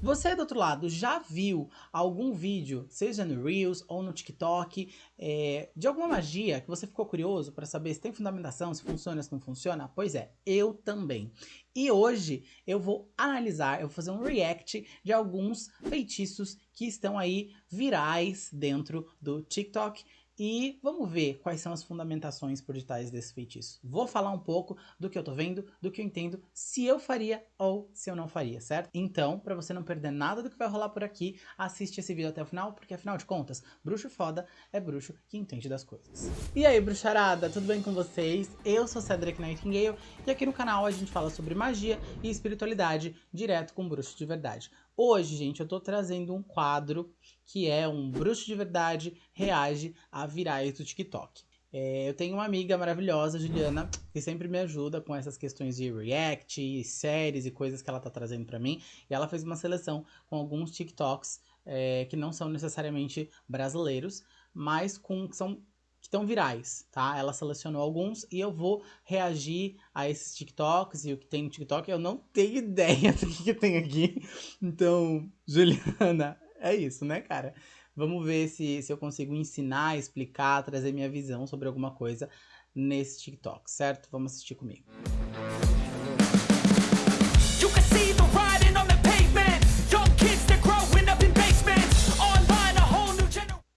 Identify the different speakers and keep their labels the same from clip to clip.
Speaker 1: Você do outro lado já viu algum vídeo, seja no Reels ou no TikTok, é, de alguma magia que você ficou curioso para saber se tem fundamentação, se funciona, se não funciona? Pois é, eu também. E hoje eu vou analisar, eu vou fazer um react de alguns feitiços que estão aí virais dentro do TikTok e vamos ver quais são as fundamentações por detrás desse feitiço. Vou falar um pouco do que eu tô vendo, do que eu entendo, se eu faria ou se eu não faria, certo? Então, para você não perder nada do que vai rolar por aqui, assiste esse vídeo até o final, porque afinal de contas, bruxo foda é bruxo que entende das coisas. E aí, bruxarada, tudo bem com vocês? Eu sou Cedric Nightingale e aqui no canal a gente fala sobre magia e espiritualidade direto com bruxo de verdade. Hoje, gente, eu tô trazendo um quadro que é um bruxo de verdade reage a virais do TikTok. É, eu tenho uma amiga maravilhosa, Juliana, que sempre me ajuda com essas questões de react, séries e coisas que ela tá trazendo para mim. E ela fez uma seleção com alguns TikToks é, que não são necessariamente brasileiros, mas com são estão virais, tá? Ela selecionou alguns e eu vou reagir a esses TikToks e o que tem no TikTok. Eu não tenho ideia do que, que tem aqui. Então, Juliana, é isso, né, cara? Vamos ver se, se eu consigo ensinar, explicar, trazer minha visão sobre alguma coisa nesse TikTok, certo? Vamos assistir comigo.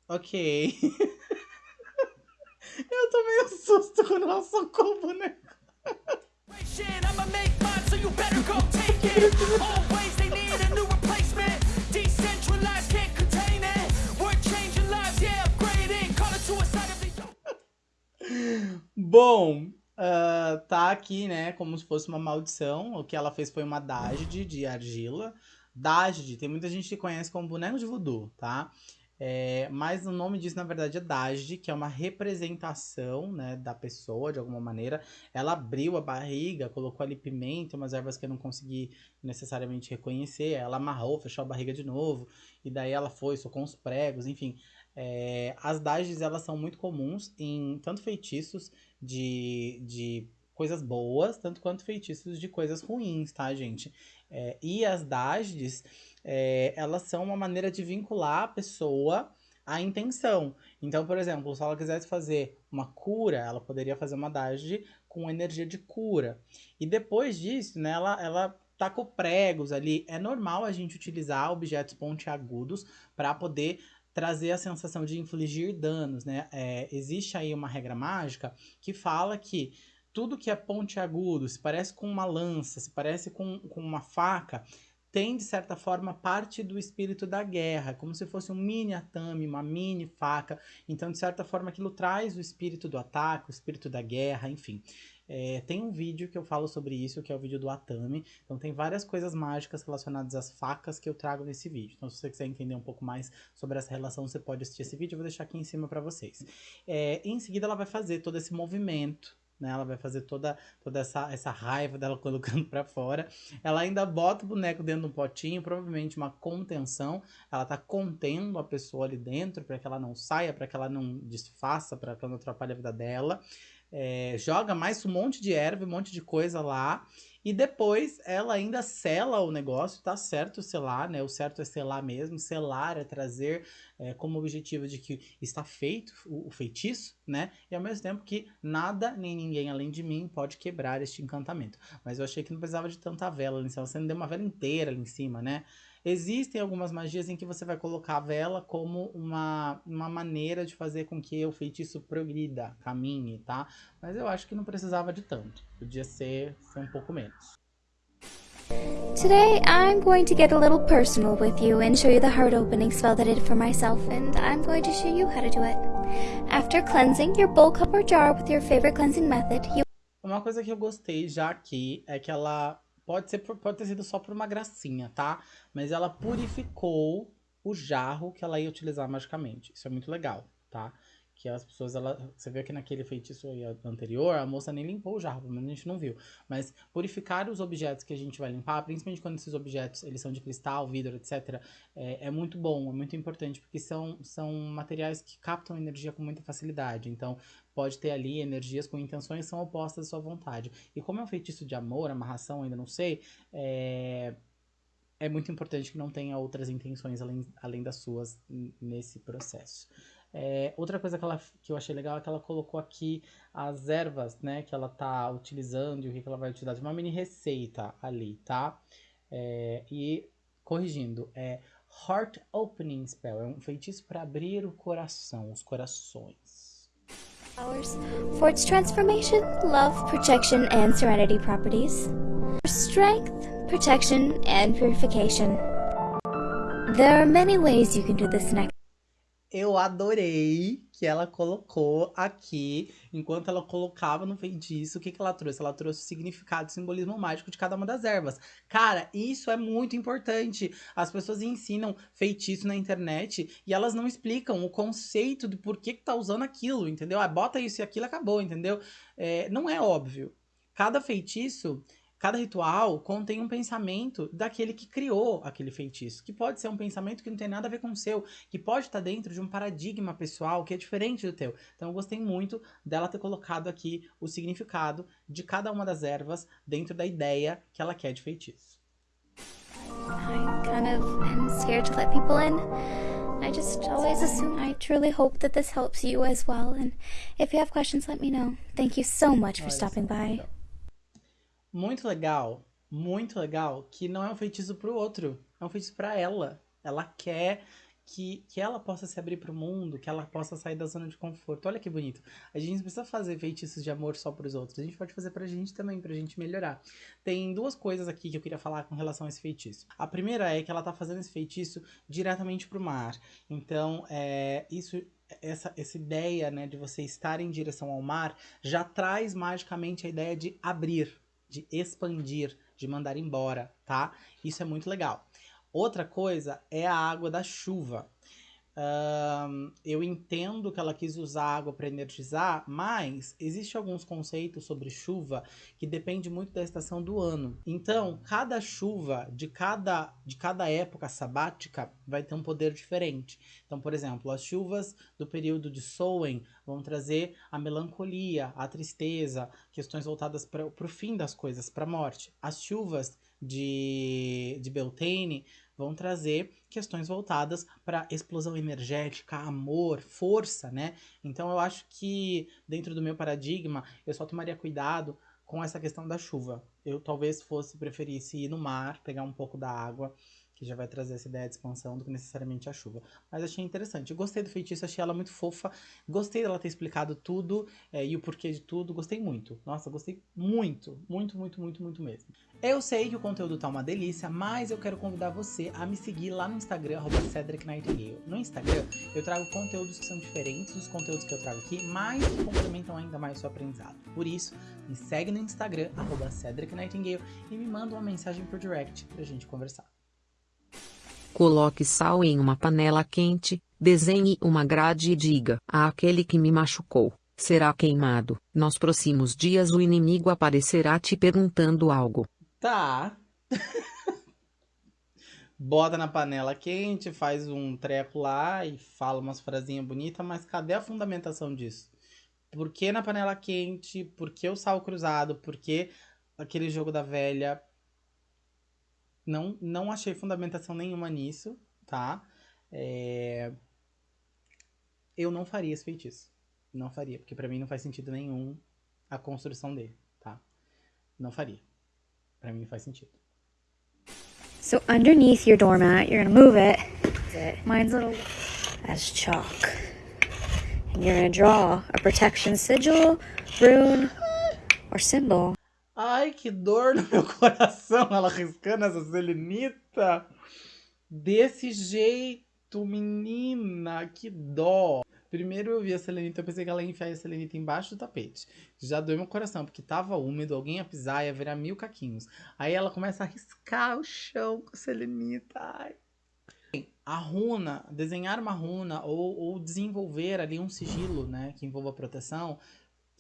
Speaker 1: Ok. Eu tomei um ela socou o boneco. Bom, uh, tá aqui, né, como se fosse uma maldição. O que ela fez foi uma dágide de argila. Dágide, tem muita gente que conhece como boneco de voodoo, tá? É, mas o nome disso, na verdade, é Dajde, que é uma representação né, da pessoa, de alguma maneira. Ela abriu a barriga, colocou ali pimenta, umas ervas que eu não consegui necessariamente reconhecer. Ela amarrou, fechou a barriga de novo. E daí ela foi, socou uns pregos, enfim. É, as Dajdes, elas são muito comuns em tanto feitiços de, de coisas boas, tanto quanto feitiços de coisas ruins, tá, gente? É, e as Dajdes é, elas são uma maneira de vincular a pessoa à intenção. Então, por exemplo, se ela quisesse fazer uma cura, ela poderia fazer uma dágide com energia de cura. E depois disso, né, ela, ela tá com pregos ali. É normal a gente utilizar objetos pontiagudos para poder trazer a sensação de infligir danos, né? É, existe aí uma regra mágica que fala que tudo que é pontiagudo, se parece com uma lança, se parece com, com uma faca, tem, de certa forma, parte do espírito da guerra, como se fosse um mini atame, uma mini faca. Então, de certa forma, aquilo traz o espírito do ataque, o espírito da guerra, enfim. É, tem um vídeo que eu falo sobre isso, que é o vídeo do Atami. Então tem várias coisas mágicas relacionadas às facas que eu trago nesse vídeo. Então se você quiser entender um pouco mais sobre essa relação, você pode assistir esse vídeo. Eu vou deixar aqui em cima para vocês. É, em seguida ela vai fazer todo esse movimento né? Ela vai fazer toda, toda essa, essa raiva dela colocando para fora. Ela ainda bota o boneco dentro de um potinho, provavelmente uma contenção. Ela tá contendo a pessoa ali dentro para que ela não saia, para que ela não desfaça, para que ela não atrapalhe a vida dela. É, joga mais um monte de erva, um monte de coisa lá. E depois ela ainda sela o negócio, tá certo selar, né? O certo é selar mesmo. Selar é trazer é, como objetivo de que está feito o, o, feitiço, né? E ao mesmo tempo que nada nem ninguém além de mim pode quebrar este encantamento. Mas eu achei que não precisava de tanta vela ali em cima. Você não deu uma vela inteira ali em cima, né? Existem algumas magias em que você vai colocar a vela como uma, uma maneira de fazer com que o feitiço progrida, caminhe, tá? Mas eu acho que não precisava de tanto. Podia ser, ser um pouco menos.
Speaker 2: Today, I'm going to get a little personal with you and show you the heart opening spell that I did for myself, and I'm going to show you how to do it. After cleansing your bowl, cup, or jar with your favorite cleansing method, you...
Speaker 1: Uma coisa que eu gostei já aqui é que ela Pode, ser, pode ter sido só por uma gracinha, tá? Mas ela purificou o jarro que ela ia utilizar magicamente. Isso é muito legal, tá? Que as pessoas, ela, você vê que naquele feitiço anterior, a moça nem limpou o jarro, menos a gente não viu. Mas purificar os objetos que a gente vai limpar, principalmente quando esses objetos eles são de cristal, vidro, etc., é, é muito bom, é muito importante, porque são, são materiais que captam energia com muita facilidade. Então, pode ter ali energias com intenções que são opostas à sua vontade. E como é um feitiço de amor, amarração, ainda não sei, é é muito importante que não tenha outras intenções além, além das suas nesse processo. É, outra coisa que, ela, que eu achei legal é que ela colocou aqui as ervas, né, que ela tá utilizando e o que, ela vai utilizar. Uma mini receita ali, tá? É, e, corrigindo, é Heart Opening Spell. É um feitiço para abrir o coração, os corações.
Speaker 2: For its transformation, love, protection, and serenity properties. Strength, protection, and purification. There are many ways you can do this next.
Speaker 1: Eu adorei que ela colocou aqui, enquanto ela colocava no feitiço, o que, que ela trouxe? Ela trouxe o significado, o simbolismo mágico de cada uma das ervas. Cara, isso é muito importante. As pessoas ensinam feitiço na internet e elas não explicam o conceito de por que, que tá usando aquilo, entendeu? Ah, bota isso e aquilo acabou, entendeu? É, não é óbvio. Cada feitiço Cada ritual contém um pensamento daquele que criou aquele feitiço, que pode ser um pensamento que não tem nada a ver com o seu, que pode estar dentro de um paradigma pessoal que é diferente do teu. Então eu gostei muito dela ter colocado aqui o significado de cada uma das ervas dentro da ideia que ela quer de feitiço.
Speaker 2: I kind of am scared to let people in. I just always assume. I truly hope that this helps you as well. And if you have questions, let me know. Thank you so much for stopping by
Speaker 1: muito legal, muito legal, que não é um feitiço pro outro, é um feitiço para ela. Ela quer que, que ela possa se abrir para o mundo, que ela possa sair da zona de conforto. Olha que bonito. A gente não precisa fazer feitiços de amor só para os outros, a gente pode fazer para a gente também, para a gente melhorar. Tem duas coisas aqui que eu queria falar com relação a esse feitiço. A primeira é que ela tá fazendo esse feitiço diretamente para o mar. Então, é, isso essa, essa ideia né, de você estar em direção ao mar já traz magicamente a ideia de abrir, de expandir, de mandar embora, tá? Isso é muito legal. Outra coisa é a água da chuva. Eu entendo que ela quis usar água para energizar, mas existe alguns conceitos sobre chuva que depende muito da estação do ano. Então, cada chuva de cada de cada época sabática vai ter um poder diferente. Então, por exemplo, as chuvas do período de Soen vão trazer a melancolia, a tristeza, questões voltadas para o fim das coisas, para a morte. As chuvas de, de Beltane vão trazer questões voltadas para explosão energética, amor, força, né? Então eu acho que dentro do meu paradigma eu só tomaria cuidado com essa questão da chuva. Eu talvez fosse preferisse ir no mar, pegar um pouco da água que já vai trazer essa ideia de expansão do que necessariamente a chuva. Mas achei interessante. Gostei do feitiço, achei ela muito fofa. Gostei dela ter explicado tudo é, e o porquê de tudo. Gostei muito. Nossa, gostei muito. Muito, muito, muito, muito mesmo. Eu sei que o conteúdo tá uma delícia, mas eu quero convidar você a me seguir lá no Instagram, arroba Cedric Nightingale. No Instagram, eu trago conteúdos que são diferentes dos conteúdos que eu trago aqui, mas que complementam ainda mais o seu aprendizado. Por isso, me segue no Instagram, arroba Cedric Nightingale, e me manda uma mensagem por direct pra gente conversar.
Speaker 3: Coloque sal em uma panela quente, desenhe uma grade e diga a aquele que me machucou, será queimado. Nos próximos dias o inimigo aparecerá te perguntando algo.
Speaker 1: Tá. Bota na panela quente, faz um treco lá e fala umas frasinhas bonitas, mas cadê a fundamentação disso? Por que na panela quente? Por que o sal cruzado? Por que aquele jogo da velha? Não, não achei fundamentação nenhuma nisso, tá? É... Eu não faria esse feitiço. Não faria, porque para mim não faz sentido nenhum a construção dele, tá? Não faria. Para mim não faz sentido.
Speaker 2: So underneath your doormat, you're gonna move it. Mine's little as chalk. And you're gonna draw a protection sigil, rune, or symbol
Speaker 1: Ai, que dor no meu coração, ela riscando essa selenita. Desse jeito, menina, que dó. Primeiro eu vi a selenita, eu pensei que ela ia enfiar a selenita embaixo do tapete. Já doeu meu coração, porque tava úmido, alguém ia pisar, ia virar mil caquinhos. Aí ela começa a riscar o chão com a selenita. Ai. A runa, desenhar uma runa ou, ou desenvolver ali um sigilo, né, que envolva proteção,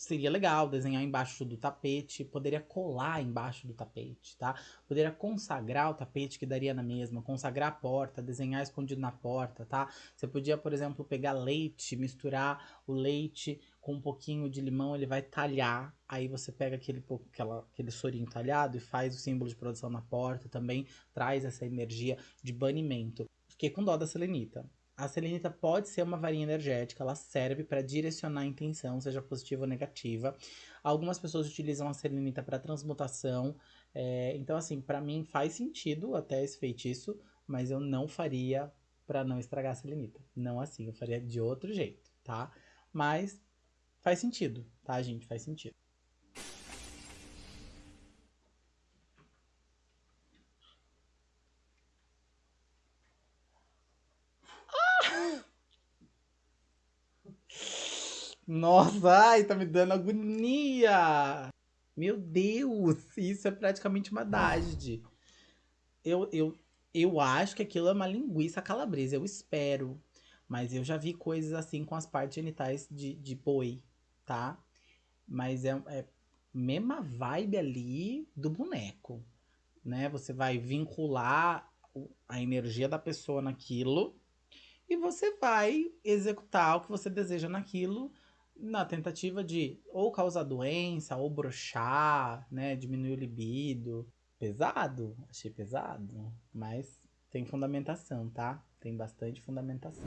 Speaker 1: seria legal desenhar embaixo do tapete, poderia colar embaixo do tapete, tá? Poderia consagrar o tapete que daria na mesma, consagrar a porta, desenhar escondido na porta, tá? Você podia, por exemplo, pegar leite, misturar o leite com um pouquinho de limão, ele vai talhar, aí você pega aquele, aquela, aquele sorinho talhado e faz o símbolo de produção na porta, também traz essa energia de banimento. Fiquei com dó da selenita. A selenita pode ser uma varinha energética, ela serve para direcionar a intenção, seja positiva ou negativa. Algumas pessoas utilizam a selenita para transmutação, é, então assim, para mim faz sentido até esse feitiço, mas eu não faria para não estragar a selenita. Não assim, eu faria de outro jeito, tá? Mas faz sentido, tá, gente? Faz sentido. Nossa, ai, tá me dando agonia. Meu Deus, isso é praticamente uma dágide. Eu, eu, eu acho que aquilo é uma linguiça calabresa, eu espero. Mas eu já vi coisas assim com as partes genitais de, de boi, tá? Mas é, é mesma vibe ali do boneco, né? Você vai vincular a energia da pessoa naquilo e você vai executar o que você deseja naquilo na tentativa de ou causar doença, ou brochar, né, diminuir o libido. Pesado, achei pesado, mas tem fundamentação, tá? Tem bastante fundamentação.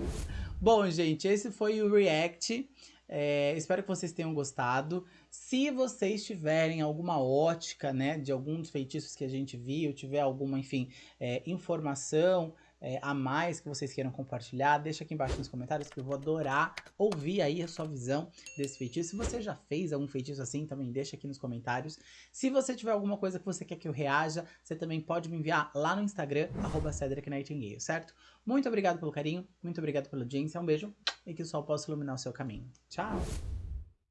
Speaker 1: Bom, gente, esse foi o React. É, espero que vocês tenham gostado. Se vocês tiverem alguma ótica, né, de algum dos feitiços que a gente viu, tiver alguma, enfim, é, informação é, a mais que vocês queiram compartilhar, deixa aqui embaixo nos comentários que eu vou adorar ouvir aí a sua visão desse feitiço. Se você já fez algum feitiço assim, também deixa aqui nos comentários. Se você tiver alguma coisa que você quer que eu reaja, você também pode me enviar lá no Instagram, arroba certo? Muito obrigado pelo carinho, muito obrigado pela audiência, um beijo e que o sol possa iluminar o seu caminho. Tchau!